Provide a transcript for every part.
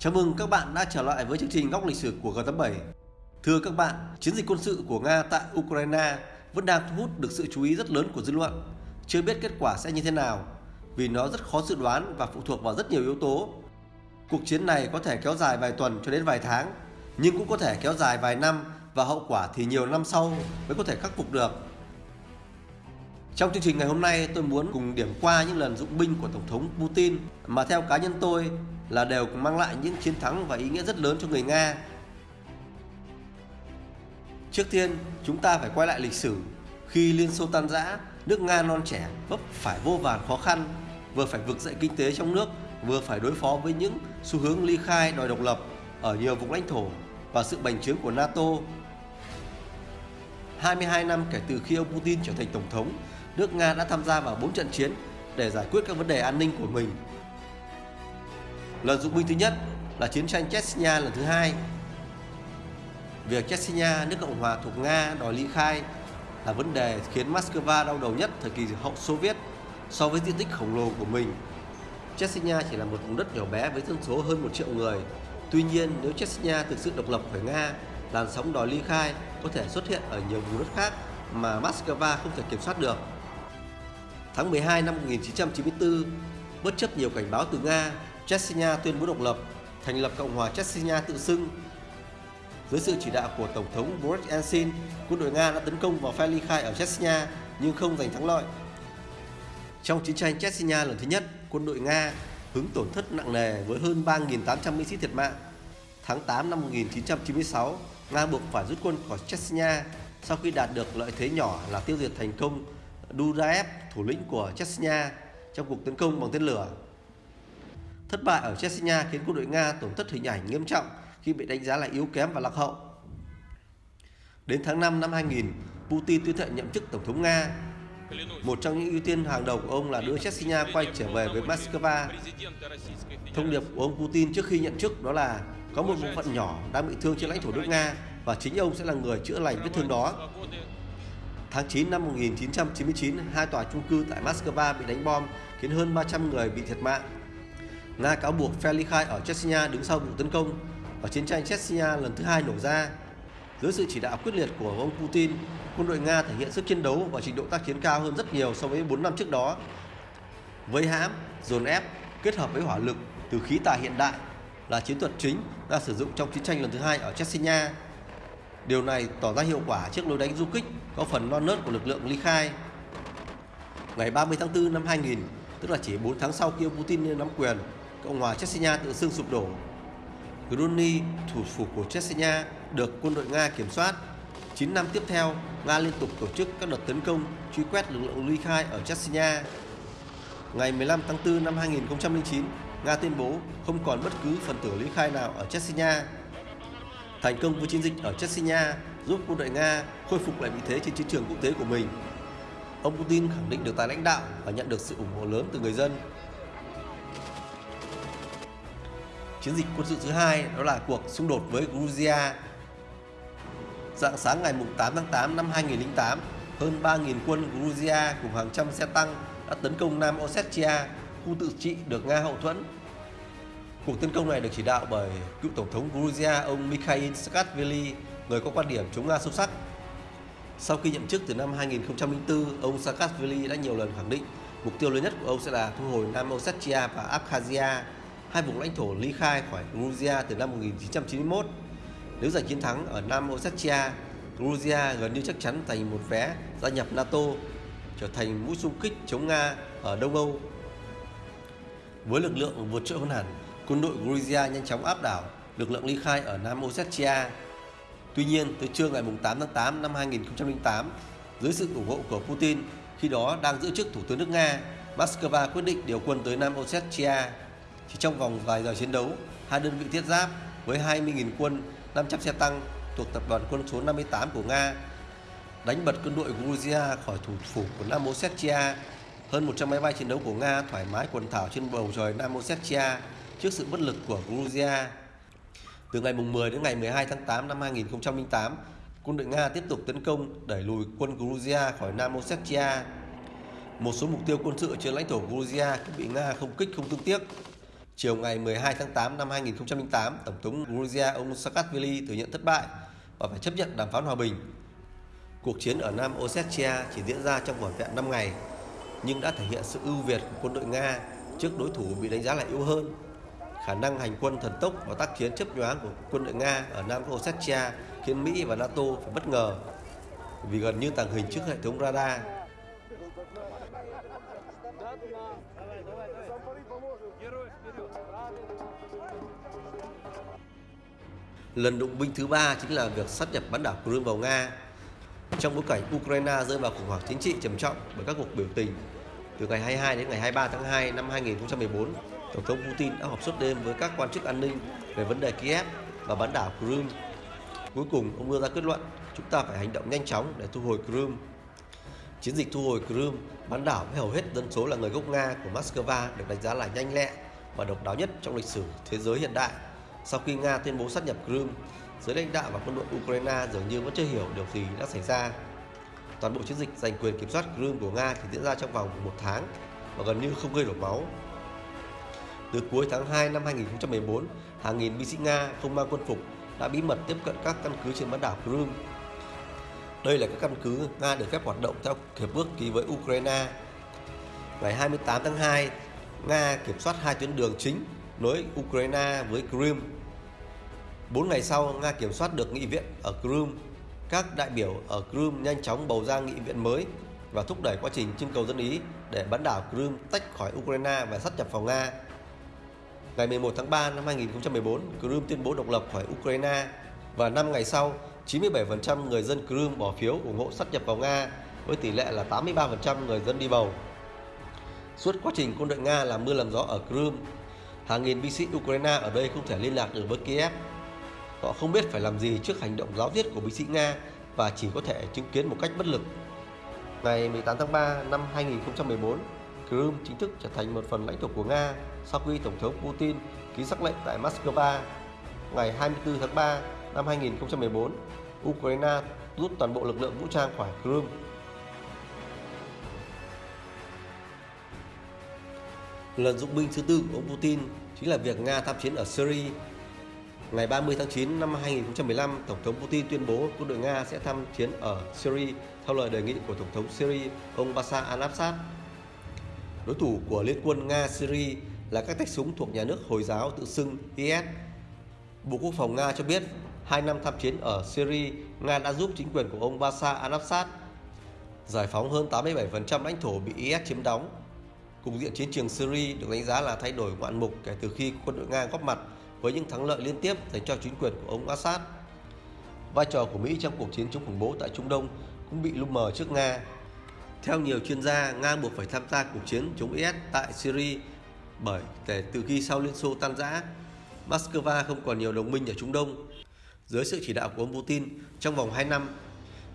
Chào mừng các bạn đã trở lại với chương trình Góc lịch sử của G87. Thưa các bạn, chiến dịch quân sự của Nga tại Ukraine vẫn đang thu hút được sự chú ý rất lớn của dư luận. Chưa biết kết quả sẽ như thế nào, vì nó rất khó dự đoán và phụ thuộc vào rất nhiều yếu tố. Cuộc chiến này có thể kéo dài vài tuần cho đến vài tháng, nhưng cũng có thể kéo dài vài năm và hậu quả thì nhiều năm sau mới có thể khắc phục được. Trong chương trình ngày hôm nay tôi muốn cùng điểm qua những lần dụng binh của Tổng thống Putin mà theo cá nhân tôi là đều mang lại những chiến thắng và ý nghĩa rất lớn cho người Nga. Trước tiên, chúng ta phải quay lại lịch sử. Khi Liên Xô tan rã, nước Nga non trẻ vấp phải vô vàn khó khăn, vừa phải vực dậy kinh tế trong nước, vừa phải đối phó với những xu hướng ly khai đòi độc lập ở nhiều vùng lãnh thổ và sự bành trướng của NATO. 22 năm kể từ khi ông Putin trở thành tổng thống, nước Nga đã tham gia vào 4 trận chiến để giải quyết các vấn đề an ninh của mình. Lần dụng binh thứ nhất là chiến tranh Chechnya lần thứ hai. Việc Chechnya, nước Cộng hòa thuộc Nga đòi ly khai là vấn đề khiến Moscow đau đầu nhất thời kỳ hậu Xô Viết so với diện tích khổng lồ của mình. Chechnya chỉ là một vùng đất nhỏ bé với dân số hơn 1 triệu người. Tuy nhiên, nếu Chechnya thực sự độc lập khỏi Nga, làn sóng đòi ly khai có thể xuất hiện ở nhiều vùng đất khác mà Moscow không thể kiểm soát được. Tháng 12 năm 1994, bất chấp nhiều cảnh báo từ Nga, Chechnya tuyên bố độc lập, thành lập Cộng hòa Chechnya tự xưng. Dưới sự chỉ đạo của Tổng thống Boris Yeltsin, quân đội Nga đã tấn công vào phe ly khai ở Chechnya nhưng không giành thắng lợi. Trong chiến tranh Chechnya lần thứ nhất, quân đội Nga hứng tổn thất nặng nề với hơn 3.800 binh sĩ thiệt mạng. Tháng 8 năm 1996, Nga buộc phải rút quân khỏi Chechnya sau khi đạt được lợi thế nhỏ là tiêu diệt thành công Duraev, thủ lĩnh của Chechnya, trong cuộc tấn công bằng tên lửa. Thất bại ở Chechnya khiến quân đội Nga tổn thất hình ảnh nghiêm trọng khi bị đánh giá là yếu kém và lạc hậu. Đến tháng 5 năm 2000, Putin tuyên thệ nhậm chức Tổng thống Nga. Một trong những ưu tiên hàng đầu của ông là đưa Chechnya quay trở về với Moscow. Thông điệp của ông Putin trước khi nhậm chức đó là có một bộ phận nhỏ đang bị thương trên lãnh thổ nước Nga và chính ông sẽ là người chữa lành vết thương đó. Tháng 9 năm 1999, hai tòa chung cư tại Moscow bị đánh bom khiến hơn 300 người bị thiệt mạng. Nga cáo buộc phe ly khai ở Chechnya đứng sau vụ tấn công và chiến tranh Chechnya lần thứ hai nổ ra. Dưới sự chỉ đạo quyết liệt của ông Putin, quân đội Nga thể hiện sức chiến đấu và trình độ tác chiến cao hơn rất nhiều so với 4 năm trước đó. Với hãm, dồn ép kết hợp với hỏa lực từ khí tài hiện đại là chiến thuật chính Nga sử dụng trong chiến tranh lần thứ hai ở Chechnya. Điều này tỏ ra hiệu quả trước lối đánh du kích có phần non nớt của lực lượng ly khai. Ngày 30 tháng 4 năm 2000, tức là chỉ 4 tháng sau khi ông Putin nắm quyền, Cộng hòa Chechnya tự xưng sụp đổ. Grozny, thủ phủ của Chechnya, được quân đội Nga kiểm soát. 9 năm tiếp theo, Nga liên tục tổ chức các đợt tấn công, truy quét lực lượng ly khai ở Chechnya. Ngày 15 tháng 4 năm 2009, Nga tuyên bố không còn bất cứ phần tử ly khai nào ở Chechnya. Thành công với chiến dịch ở Chechnya giúp quân đội Nga khôi phục lại vị thế trên chiến trường quốc tế của mình. Ông Putin khẳng định được tài lãnh đạo và nhận được sự ủng hộ lớn từ người dân. Chiến dịch quân sự thứ hai đó là cuộc xung đột với Georgia. Dạng sáng ngày 8 tháng 8 năm 2008, hơn 3.000 quân Georgia cùng hàng trăm xe tăng đã tấn công Nam Ossetia, khu tự trị được Nga hậu thuẫn. Cuộc tấn công này được chỉ đạo bởi cựu tổng thống Georgia ông Mikhail Saakashvili, người có quan điểm chống Nga sâu sắc. Sau khi nhậm chức từ năm 2004, ông Saakashvili đã nhiều lần khẳng định mục tiêu lớn nhất của ông sẽ là thu hồi Nam Ossetia và Abkhazia, hai vùng lãnh thổ ly khai khỏi Georgia từ năm 1991. Nếu giành chiến thắng ở Nam Ossetia, Georgia gần như chắc chắn thành một vé gia nhập NATO, trở thành mũi xung kích chống Nga ở Đông Âu. Với lực lượng vượt trội hơn hẳn, quân đội Georgia nhanh chóng áp đảo lực lượng ly khai ở Nam Ossetia. Tuy nhiên, từ trưa ngày 8 tháng 8 năm 2008, dưới sự ủng hộ của Putin, khi đó đang giữ chức Thủ tướng nước Nga, Moscow quyết định điều quân tới Nam Ossetia. Chỉ trong vòng vài giờ chiến đấu, hai đơn vị thiết giáp với 20.000 quân, 500 xe tăng thuộc tập đoàn quân số 58 của Nga đánh bật quân đội Georgia khỏi thủ phủ của Nam Ossetia. Hơn 100 máy bay chiến đấu của Nga thoải mái quần thảo trên bầu trời Nam Ossetia trước sự bất lực của Georgia. Từ ngày 10 đến ngày 12 tháng 8 năm 2008, quân đội Nga tiếp tục tấn công đẩy lùi quân Georgia khỏi Nam Ossetia. Một số mục tiêu quân sự trên lãnh thổ Georgia cũng bị Nga không kích không thương tiếc. Chiều ngày 12 tháng 8 năm 2008, Tổng thống Georgia ông Saakashvili thừa nhận thất bại và phải chấp nhận đàm phán hòa bình. Cuộc chiến ở Nam Ossetia chỉ diễn ra trong vỏn vẹn 5 ngày, nhưng đã thể hiện sự ưu việt của quân đội Nga trước đối thủ bị đánh giá là yếu hơn. Khả năng hành quân thần tốc và tác chiến chấp nhoáng của quân đội Nga ở Nam Ossetia khiến Mỹ và NATO phải bất ngờ vì gần như tàng hình trước hệ thống radar. Lần động binh thứ ba chính là việc sát nhập bán đảo Crimea vào Nga. Trong bối cảnh Ukraine rơi vào khủng hoảng chính trị trầm trọng bởi các cuộc biểu tình từ ngày 22 đến ngày 23 tháng 2 năm 2014, Tổng thống Putin đã họp suốt đêm với các quan chức an ninh về vấn đề Kiev và bán đảo Crimea. Cuối cùng, ông đưa ra kết luận chúng ta phải hành động nhanh chóng để thu hồi Crimea. Chiến dịch thu hồi Crimea, bán đảo với hầu hết dân số là người gốc Nga của Moscow được đánh giá là nhanh lẹ và độc đáo nhất trong lịch sử thế giới hiện đại. Sau khi Nga tuyên bố sát nhập Crimea, giới lãnh đạo và quân đội Ukraine dường như vẫn chưa hiểu điều gì đã xảy ra. Toàn bộ chiến dịch giành quyền kiểm soát Crimea của Nga chỉ diễn ra trong vòng một tháng và gần như không gây đổ máu. Từ cuối tháng 2 năm 2014, hàng nghìn binh sĩ Nga không mang quân phục đã bí mật tiếp cận các căn cứ trên bán đảo Crimea. Đây là các căn cứ Nga được phép hoạt động theo hiệp ước ký với Ukraine. Ngày 28 tháng 2, Nga kiểm soát hai tuyến đường chính nối Ukraine với Crimea. Bốn ngày sau, Nga kiểm soát được nghị viện ở Crimea. Các đại biểu ở Crimea nhanh chóng bầu ra nghị viện mới và thúc đẩy quá trình trưng cầu dân Ý để bán đảo Crimea tách khỏi Ukraine và sát nhập vào Nga. Ngày 11 tháng 3 năm 2014, Crimea tuyên bố độc lập khỏi Ukraine và 5 ngày sau, 97% người dân Crimea bỏ phiếu ủng hộ sát nhập vào Nga với tỷ lệ là 83% người dân đi bầu. Suốt quá trình quân đội Nga làm mưa làm gió ở Crimea, hàng nghìn binh sĩ Ukraine ở đây không thể liên lạc được với Kiev. Họ không biết phải làm gì trước hành động giáo diết của binh sĩ Nga và chỉ có thể chứng kiến một cách bất lực. Ngày 18 tháng 3 năm 2014, Crimea chính thức trở thành một phần lãnh thổ của Nga sau khi Tổng thống Putin ký sắc lệnh tại Moscow. Ngày 24 tháng 3 năm 2014, Ukraine rút toàn bộ lực lượng vũ trang khỏi Crimea. Lần dụng binh thứ tư của ông Putin chính là việc Nga tham chiến ở Syria. Ngày 30 tháng 9 năm 2015, Tổng thống Putin tuyên bố quân đội Nga sẽ tham chiến ở Syria theo lời đề nghị của Tổng thống Syria ông Bashar al-Assad. Đối thủ của liên quân Nga-Syria là các tay súng thuộc nhà nước Hồi giáo tự xưng IS. Bộ Quốc phòng Nga cho biết, hai năm tham chiến ở Syria, Nga đã giúp chính quyền của ông Bashar al-Assad giải phóng hơn 87% lãnh thổ bị IS chiếm đóng. Cục diện chiến trường Syria được đánh giá là thay đổi ngoạn mục kể từ khi quân đội Nga góp mặt với những thắng lợi liên tiếp dành cho chính quyền của ông Assad. Vai trò của Mỹ trong cuộc chiến chống khủng bố tại Trung Đông cũng bị lu mờ trước Nga. Theo nhiều chuyên gia, Nga buộc phải tham gia cuộc chiến chống IS tại Syria bởi kể từ khi sau Liên Xô tan rã, Moscow không còn nhiều đồng minh ở Trung Đông. Dưới sự chỉ đạo của ông Putin, trong vòng 2 năm,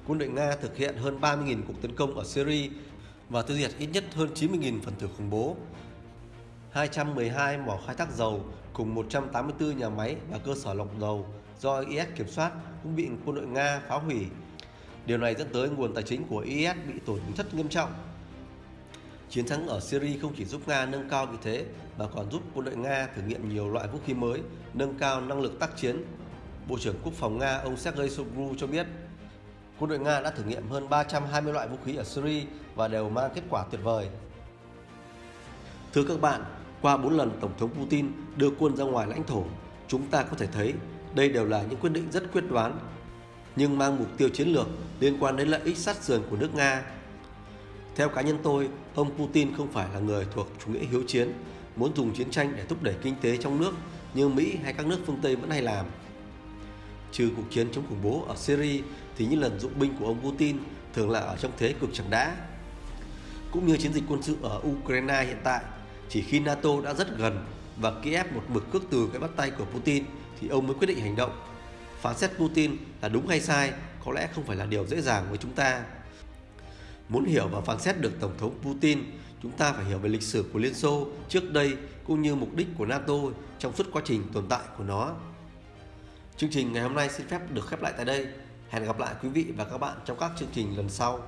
quân đội Nga thực hiện hơn 30.000 cuộc tấn công ở Syria và tiêu diệt ít nhất hơn 90.000 phần tử khủng bố. 212 mỏ khai thác dầu cùng 184 nhà máy và cơ sở lọc dầu do IS kiểm soát cũng bị quân đội Nga phá hủy. Điều này dẫn tới nguồn tài chính của IS bị tổn thất nghiêm trọng. Chiến thắng ở Syria không chỉ giúp Nga nâng cao vị thế mà còn giúp quân đội Nga thử nghiệm nhiều loại vũ khí mới, nâng cao năng lực tác chiến. Bộ trưởng Quốc phòng Nga ông Sergei Shoigu cho biết, quân đội Nga đã thử nghiệm hơn 320 loại vũ khí ở Syria và đều mang kết quả tuyệt vời. Thưa các bạn, qua 4 lần Tổng thống Putin đưa quân ra ngoài lãnh thổ, chúng ta có thể thấy đây đều là những quyết định rất quyết đoán, nhưng mang mục tiêu chiến lược liên quan đến lợi ích sát sườn của nước Nga. Theo cá nhân tôi, ông Putin không phải là người thuộc chủ nghĩa hiếu chiến, muốn dùng chiến tranh để thúc đẩy kinh tế trong nước như Mỹ hay các nước phương Tây vẫn hay làm. Trừ cuộc chiến chống khủng bố ở Syria thì những lần dụng binh của ông Putin thường là ở trong thế cực chẳng đã. Cũng như chiến dịch quân sự ở Ukraine hiện tại, chỉ khi NATO đã rất gần và Kiev một mực cước từ cái bắt tay của Putin thì ông mới quyết định hành động. Phán xét Putin là đúng hay sai có lẽ không phải là điều dễ dàng với chúng ta. Muốn hiểu và phán xét được Tổng thống Putin, chúng ta phải hiểu về lịch sử của Liên Xô trước đây cũng như mục đích của NATO trong suốt quá trình tồn tại của nó. Chương trình ngày hôm nay xin phép được khép lại tại đây. Hẹn gặp lại quý vị và các bạn trong các chương trình lần sau.